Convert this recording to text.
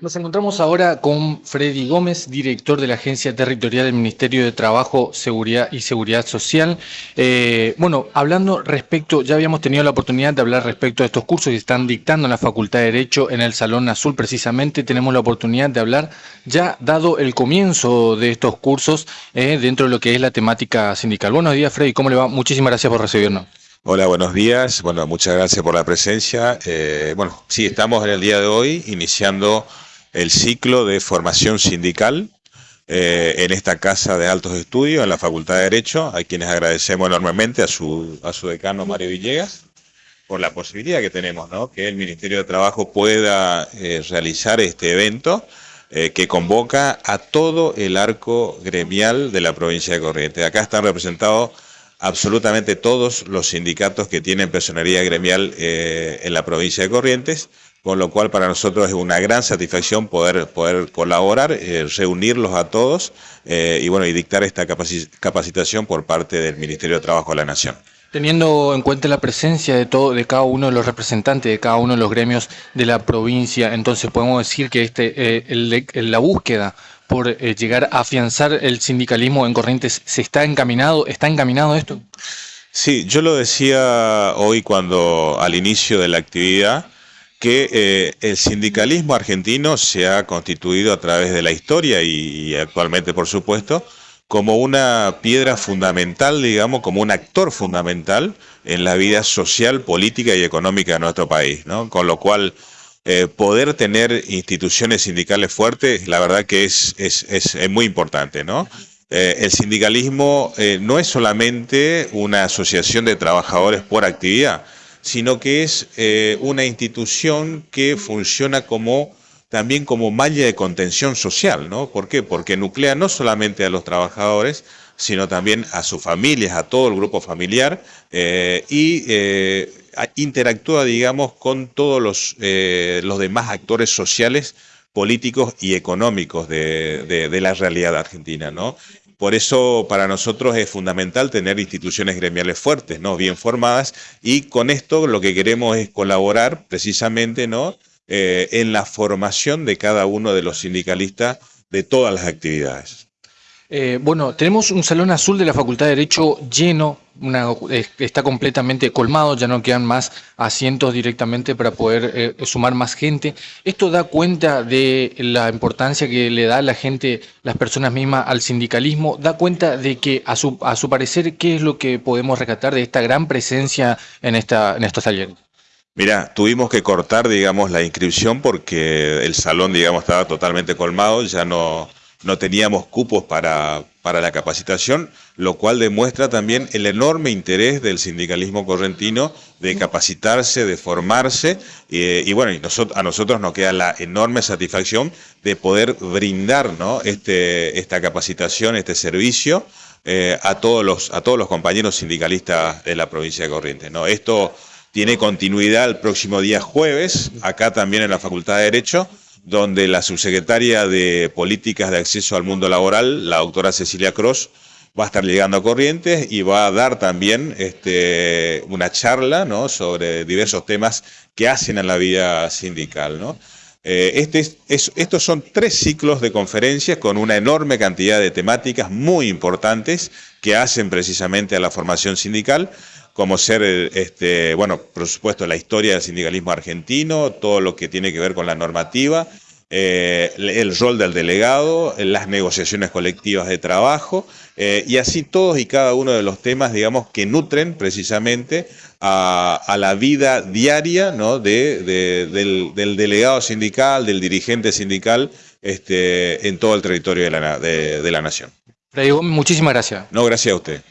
Nos encontramos ahora con Freddy Gómez, director de la Agencia Territorial del Ministerio de Trabajo, Seguridad y Seguridad Social. Eh, bueno, hablando respecto, ya habíamos tenido la oportunidad de hablar respecto a estos cursos que están dictando en la Facultad de Derecho en el Salón Azul precisamente. Tenemos la oportunidad de hablar ya dado el comienzo de estos cursos eh, dentro de lo que es la temática sindical. Buenos días, Freddy, ¿cómo le va? Muchísimas gracias por recibirnos. Hola, buenos días. Bueno, muchas gracias por la presencia. Eh, bueno, sí, estamos en el día de hoy iniciando el ciclo de formación sindical eh, en esta Casa de Altos Estudios, en la Facultad de Derecho, a quienes agradecemos enormemente a su, a su decano Mario Villegas por la posibilidad que tenemos, ¿no? que el Ministerio de Trabajo pueda eh, realizar este evento eh, que convoca a todo el arco gremial de la provincia de Corrientes. Acá están representados absolutamente todos los sindicatos que tienen personería gremial en la provincia de Corrientes, con lo cual para nosotros es una gran satisfacción poder, poder colaborar, eh, reunirlos a todos eh, y bueno y dictar esta capacitación por parte del Ministerio de Trabajo de la Nación. Teniendo en cuenta la presencia de todo, de cada uno de los representantes de cada uno de los gremios de la provincia, entonces podemos decir que este, eh, la búsqueda por llegar a afianzar el sindicalismo en Corrientes se está encaminado, está encaminado esto. Sí, yo lo decía hoy cuando al inicio de la actividad que eh, el sindicalismo argentino se ha constituido a través de la historia y, actualmente, por supuesto, como una piedra fundamental, digamos, como un actor fundamental en la vida social, política y económica de nuestro país, ¿no? Con lo cual, eh, poder tener instituciones sindicales fuertes, la verdad que es, es, es, muy importante, ¿no? Eh, el sindicalismo no es solamente una asociación de trabajadores por actividad, sino que es eh, una institución que funciona como también como malla de contención social, ¿no? ¿Por qué? Porque nuclea no solamente a los trabajadores, sino también a sus familias, a todo el grupo familiar, eh, y eh, interactúa, digamos, con todos los, los demás actores sociales, políticos y económicos de, de la realidad argentina, ¿no? Por eso para nosotros es fundamental tener instituciones gremiales fuertes, ¿no? bien formadas, y con esto lo que queremos es colaborar precisamente ¿no? Eh, en la formación de cada uno de los sindicalistas de todas las actividades. Eh, bueno, tenemos un salón azul de la Facultad de Derecho lleno, está completamente colmado, ya no quedan más asientos directamente para poder eh, sumar más gente. Esto da cuenta de la importancia que le da la gente, las personas mismas al sindicalismo, da cuenta de que a su, a su parecer, ¿qué es lo que podemos rescatar de esta gran presencia en, esta, en estos talleres? Mira, tuvimos que cortar, digamos, la inscripción porque el salón, digamos, estaba totalmente colmado, ya no no teníamos cupos para, para la capacitación, lo cual demuestra también el enorme interés del sindicalismo correntino de capacitarse, de formarse, y bueno, a nosotros nos queda la enorme satisfacción de poder brindar ¿no? este, esta capacitación, este servicio, eh, a, todos los, a todos los compañeros sindicalistas de la provincia de Corrientes. ¿no? Esto tiene continuidad el próximo día jueves, acá también en la Facultad de Derecho, donde la subsecretaria de Políticas de Acceso al Mundo Laboral, la doctora Cecilia Cross, va a estar llegando a Corrientes y va a dar también este, una charla sobre diversos temas que hacen a la vida sindical. Eh, este es, estos son tres ciclos de conferencias con una enorme cantidad de temáticas muy importantes que hacen precisamente a la formación sindical como ser, este, bueno, por supuesto, la historia del sindicalismo argentino, todo lo que tiene que ver con la normativa, eh, el rol del delegado, las negociaciones colectivas de trabajo, eh, y así todos y cada uno de los temas, digamos, que nutren precisamente a, la vida diaria ¿no? de, del, delegado sindical, del dirigente sindical este, en todo el territorio de la, de la nación. Muchísimas gracias. No, gracias a usted.